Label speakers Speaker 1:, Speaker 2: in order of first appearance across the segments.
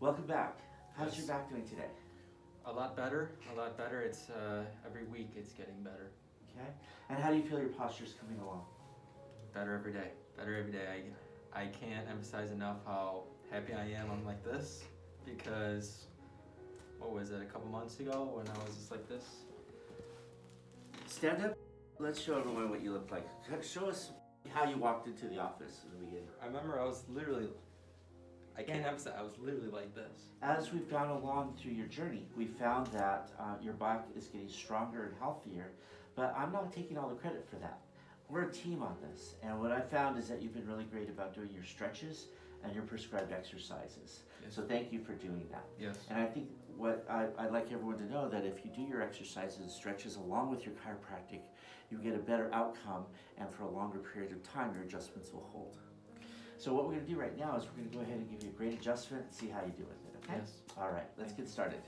Speaker 1: Welcome back. How's
Speaker 2: Yes.
Speaker 1: your back doing today?
Speaker 2: A lot better, a lot better. It's uh, every week it's getting better,
Speaker 1: Okay. And how do you feel your posture's coming along?
Speaker 2: better every day, better every day. I I can't emphasize enough how happy I am. I'm like this because what was it a couple months ago when I was just like this?
Speaker 1: Stand up. Let's show everyone what you look like. Show us how you walked into the office in the beginning.
Speaker 2: I remember I was literally. I can't emphasize. I was literally like this.
Speaker 1: As we've gone along through your journey, we found that uh, your back is getting stronger and healthier, but I'm not taking all the credit for that. We're a team on this, and what I found is that you've been really great about doing your stretches and your prescribed exercises.
Speaker 2: Yes.
Speaker 1: So thank you for doing that.
Speaker 2: Yes.
Speaker 1: And I think what I, I'd like everyone to know that if you do your exercises and stretches along with your chiropractic, you get a better outcome, and for a longer period of time, your adjustments will hold. So what we're going to do right now is we're going to go ahead and give you a great adjustment and see how you do with it. Okay?
Speaker 2: Yes.
Speaker 1: All right. Let's get started.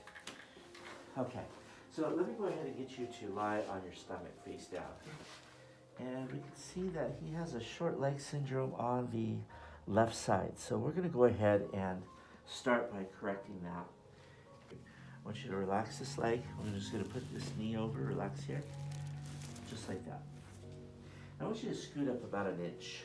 Speaker 1: Okay. So let me go ahead and get you to lie on your stomach, face down. And we can see that he has a short leg syndrome on the left side. So we're going to go ahead and start by correcting that. I want you to relax this leg. I'm just going to put this knee over, relax here, just like that. I want you to scoot up about an inch.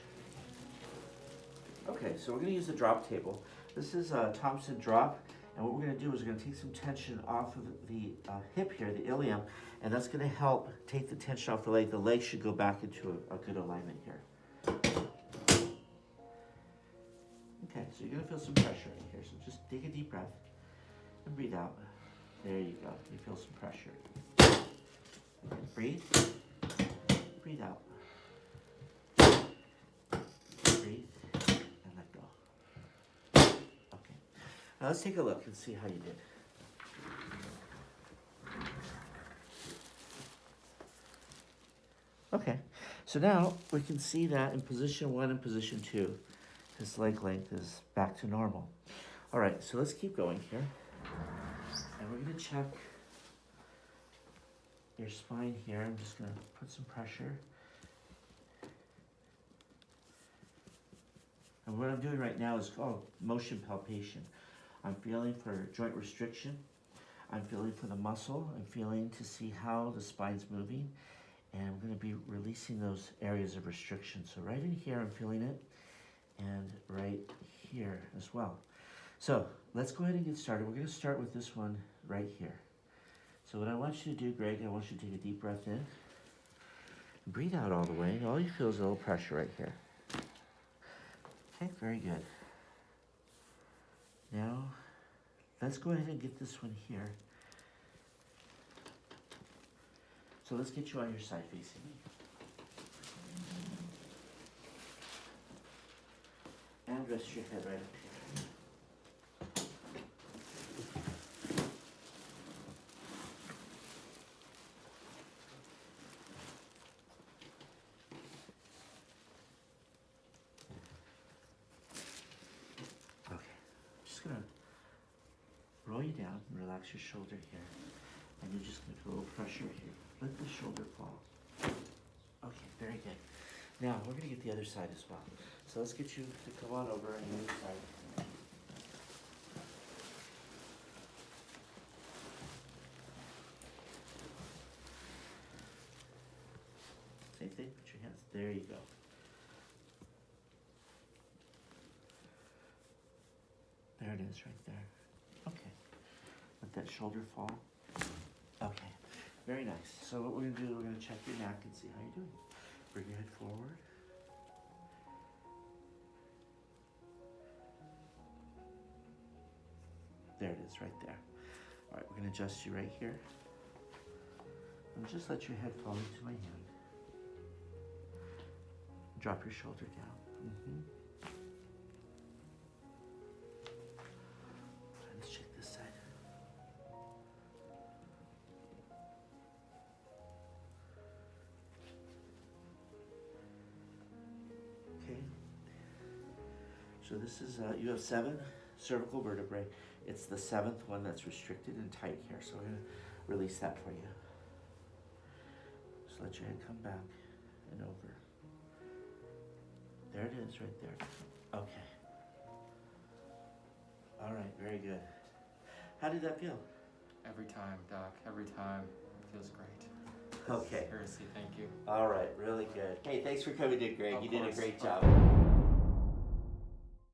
Speaker 1: Okay, so we're going to use the drop table. This is a Thompson drop, and what we're going to do is we're going to take some tension off of the uh, hip here, the ilium, and that's going to help take the tension off the leg. The leg should go back into a, a good alignment here. Okay, so you're going to feel some pressure in here, so just take a deep breath and breathe out. There you go. You feel some pressure. Breathe. Breathe out. Breathe and let go. Okay. Now let's take a look and see how you did. Okay, so now we can see that in position one and position two, his leg length is back to normal. All right, so let's keep going here. And we're gonna check your spine here. I'm just gonna put some pressure. And what I'm doing right now is called motion palpation. I'm feeling for joint restriction. I'm feeling for the muscle. I'm feeling to see how the spine's moving. And I'm gonna be releasing those areas of restriction. So right in here, I'm feeling it. And right here as well. So let's go ahead and get started. We're gonna start with this one right here. So what I want you to do, Greg, I want you to take a deep breath in. Breathe out all the way. All you feel is a little pressure right here. Okay, very good. Now, let's go ahead and get this one here. So let's get you on your side facing me. And rest your head right up here. Okay, just gonna roll you down and relax your shoulder here. And you're just gonna feel a little pressure here. Let the shoulder fall. Okay, very good. Now, we're gonna get the other side as well. So let's get you to come on over on the other side. Same thing, put your hands, there you go. There it is, right there. Okay. Let that shoulder fall. Okay. Very nice. So what we're gonna do, is we're gonna check your neck and see how you're doing. Bring your head forward. There it is, right there. All right, we're gonna adjust you right here. And just let your head fall into my hand. Drop your shoulder down. Mm-hmm. Let's So this is, uh, you have seven cervical vertebrae. It's the seventh one that's restricted and tight here, so I'm gonna release that for you. Just let your head come back and over. There it is, right there. Okay. All right. very good. How did that feel?
Speaker 2: Every time, Doc. Every time. It feels great.
Speaker 1: Okay.
Speaker 2: Seriously, thank you.
Speaker 1: All right, really good. Hey, thanks for coming in, Greg.
Speaker 2: Of
Speaker 1: you did a great job.